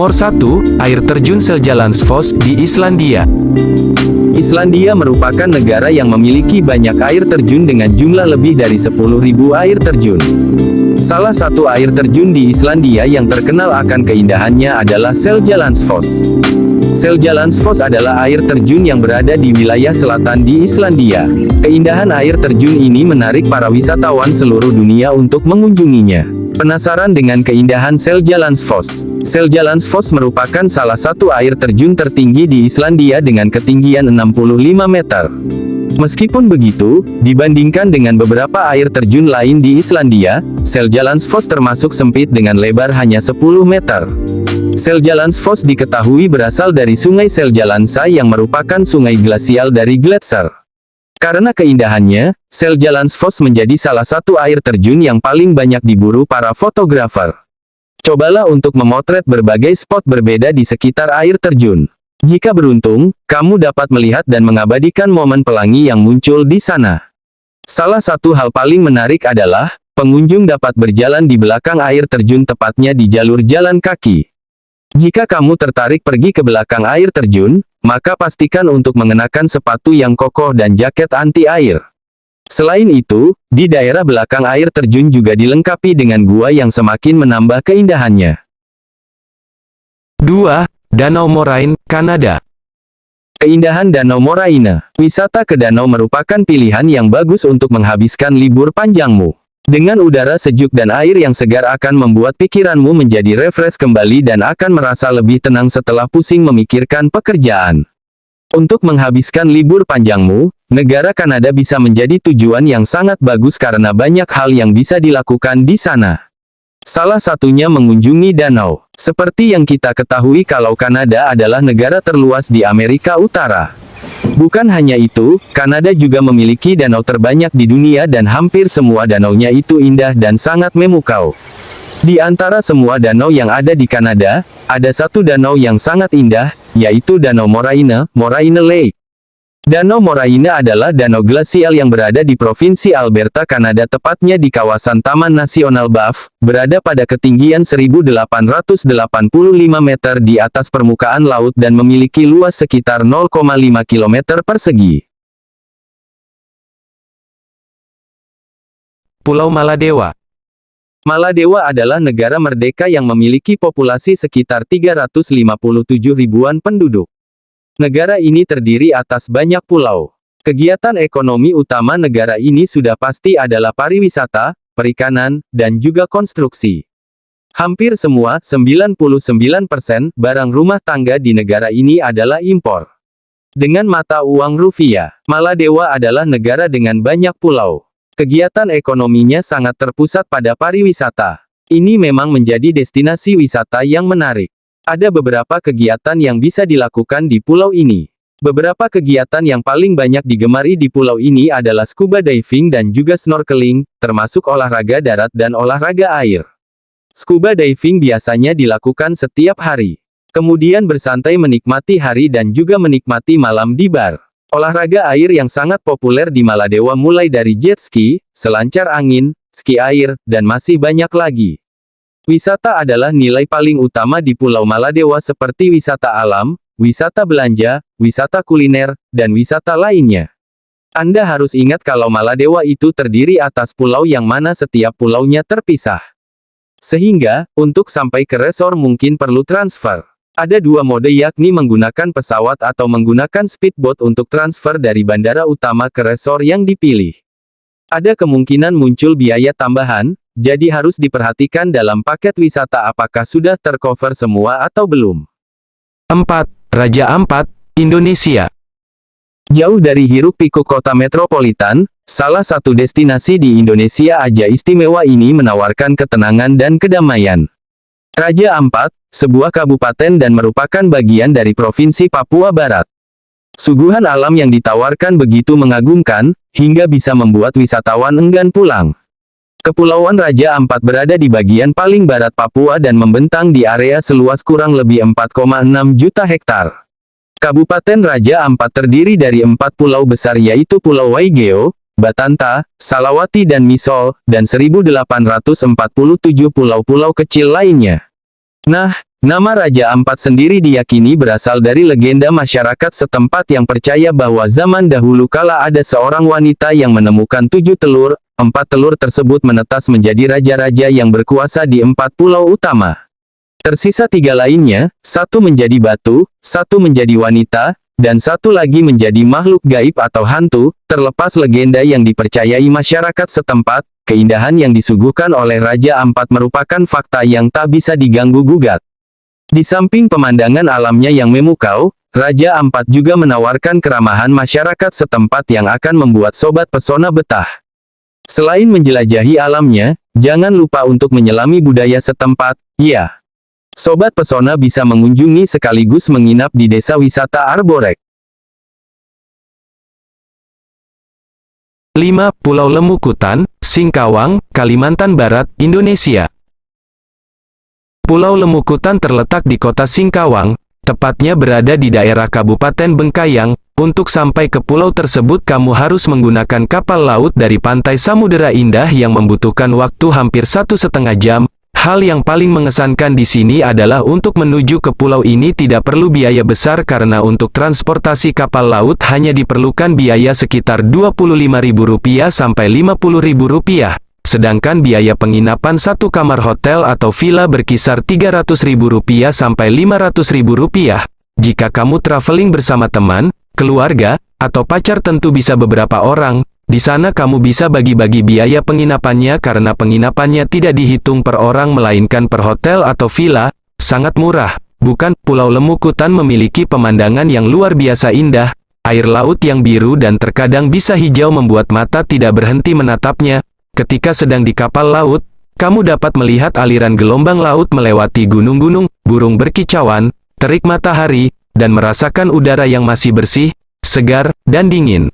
Nomor 1, air terjun Seljalandsfoss di Islandia. Islandia merupakan negara yang memiliki banyak air terjun dengan jumlah lebih dari 10.000 air terjun. Salah satu air terjun di Islandia yang terkenal akan keindahannya adalah Seljalandsfoss. Seljalandsfoss adalah air terjun yang berada di wilayah selatan di Islandia. Keindahan air terjun ini menarik para wisatawan seluruh dunia untuk mengunjunginya. Penasaran dengan keindahan Seljalandsfoss? Seljalandsfoss merupakan salah satu air terjun tertinggi di Islandia dengan ketinggian 65 meter. Meskipun begitu, dibandingkan dengan beberapa air terjun lain di Islandia, Seljalandsfoss termasuk sempit dengan lebar hanya 10 meter. Seljalandsfoss diketahui berasal dari sungai Seljalandsá yang merupakan sungai glasial dari gletser. Karena keindahannya, Seljalandsfoss menjadi salah satu air terjun yang paling banyak diburu para fotografer. Cobalah untuk memotret berbagai spot berbeda di sekitar air terjun. Jika beruntung, kamu dapat melihat dan mengabadikan momen pelangi yang muncul di sana. Salah satu hal paling menarik adalah, pengunjung dapat berjalan di belakang air terjun tepatnya di jalur jalan kaki. Jika kamu tertarik pergi ke belakang air terjun, maka pastikan untuk mengenakan sepatu yang kokoh dan jaket anti-air. Selain itu, di daerah belakang air terjun juga dilengkapi dengan gua yang semakin menambah keindahannya. 2. Danau Moraine, Kanada. Keindahan Danau Moraine. Wisata ke danau merupakan pilihan yang bagus untuk menghabiskan libur panjangmu. Dengan udara sejuk dan air yang segar akan membuat pikiranmu menjadi refresh kembali dan akan merasa lebih tenang setelah pusing memikirkan pekerjaan. Untuk menghabiskan libur panjangmu, negara Kanada bisa menjadi tujuan yang sangat bagus karena banyak hal yang bisa dilakukan di sana. Salah satunya mengunjungi danau. Seperti yang kita ketahui kalau Kanada adalah negara terluas di Amerika Utara. Bukan hanya itu, Kanada juga memiliki danau terbanyak di dunia dan hampir semua danaunya itu indah dan sangat memukau. Di antara semua danau yang ada di Kanada, ada satu danau yang sangat indah, yaitu Danau Moraine, Moraine Lake. Danau Moraine adalah danau glasial yang berada di Provinsi Alberta, Kanada tepatnya di kawasan Taman Nasional Banff, berada pada ketinggian 1885 meter di atas permukaan laut dan memiliki luas sekitar 0,5 km persegi. Pulau Maladewa. Maladewa adalah negara merdeka yang memiliki populasi sekitar 357 ribuan penduduk. Negara ini terdiri atas banyak pulau. Kegiatan ekonomi utama negara ini sudah pasti adalah pariwisata, perikanan, dan juga konstruksi. Hampir semua, 99%, barang rumah tangga di negara ini adalah impor. Dengan mata uang rupiah, Maladewa adalah negara dengan banyak pulau. Kegiatan ekonominya sangat terpusat pada pariwisata. Ini memang menjadi destinasi wisata yang menarik. Ada beberapa kegiatan yang bisa dilakukan di pulau ini. Beberapa kegiatan yang paling banyak digemari di pulau ini adalah scuba diving dan juga snorkeling, termasuk olahraga darat dan olahraga air. Scuba diving biasanya dilakukan setiap hari. Kemudian bersantai menikmati hari dan juga menikmati malam di bar. Olahraga air yang sangat populer di Maladewa mulai dari jet ski, selancar angin, ski air, dan masih banyak lagi. Wisata adalah nilai paling utama di Pulau Maladewa seperti wisata alam, wisata belanja, wisata kuliner, dan wisata lainnya. Anda harus ingat kalau Maladewa itu terdiri atas pulau yang mana setiap pulaunya terpisah. Sehingga, untuk sampai ke resor mungkin perlu transfer. Ada dua mode yakni menggunakan pesawat atau menggunakan speedboat untuk transfer dari bandara utama ke resor yang dipilih. Ada kemungkinan muncul biaya tambahan, jadi harus diperhatikan dalam paket wisata apakah sudah tercover semua atau belum. 4. Raja Ampat, Indonesia. Jauh dari hiruk pikuk kota metropolitan, salah satu destinasi di Indonesia aja istimewa ini menawarkan ketenangan dan kedamaian. Raja Ampat, sebuah kabupaten dan merupakan bagian dari Provinsi Papua Barat. Suguhan alam yang ditawarkan begitu mengagumkan, hingga bisa membuat wisatawan enggan pulang. Kepulauan Raja Ampat berada di bagian paling barat Papua dan membentang di area seluas kurang lebih 4,6 juta hektar. Kabupaten Raja Ampat terdiri dari empat pulau besar yaitu Pulau Waigeo, Batanta, Salawati dan Misol, dan 1847 pulau-pulau kecil lainnya. Nah, Nama Raja Ampat sendiri diyakini berasal dari legenda masyarakat setempat yang percaya bahwa zaman dahulu kala ada seorang wanita yang menemukan tujuh telur, empat telur tersebut menetas menjadi raja-raja yang berkuasa di empat pulau utama. Tersisa tiga lainnya, satu menjadi batu, satu menjadi wanita, dan satu lagi menjadi makhluk gaib atau hantu, terlepas legenda yang dipercayai masyarakat setempat, keindahan yang disuguhkan oleh Raja Ampat merupakan fakta yang tak bisa diganggu-gugat. Di samping pemandangan alamnya yang memukau, Raja Ampat juga menawarkan keramahan masyarakat setempat yang akan membuat sobat pesona betah. Selain menjelajahi alamnya, jangan lupa untuk menyelami budaya setempat, ya. Sobat pesona bisa mengunjungi sekaligus menginap di desa wisata Arborek. 5. Pulau Lemukutan, Singkawang, Kalimantan Barat, Indonesia. Pulau Lemukutan terletak di kota Singkawang, tepatnya berada di daerah Kabupaten Bengkayang. Untuk sampai ke pulau tersebut kamu harus menggunakan kapal laut dari pantai Samudera Indah yang membutuhkan waktu hampir satu setengah jam. Hal yang paling mengesankan di sini adalah untuk menuju ke pulau ini tidak perlu biaya besar karena untuk transportasi kapal laut hanya diperlukan biaya sekitar Rp25.000 sampai Rp50.000. Sedangkan biaya penginapan satu kamar hotel atau villa berkisar Rp300.000 sampai Rp500.000. Jika kamu traveling bersama teman, keluarga, atau pacar tentu bisa beberapa orang, di sana kamu bisa bagi-bagi biaya penginapannya karena penginapannya tidak dihitung per orang melainkan per hotel atau villa, sangat murah. Bukan, Pulau Lemukutan memiliki pemandangan yang luar biasa indah, air laut yang biru dan terkadang bisa hijau membuat mata tidak berhenti menatapnya, Ketika sedang di kapal laut, kamu dapat melihat aliran gelombang laut melewati gunung-gunung, burung berkicauan, terik matahari, dan merasakan udara yang masih bersih, segar, dan dingin.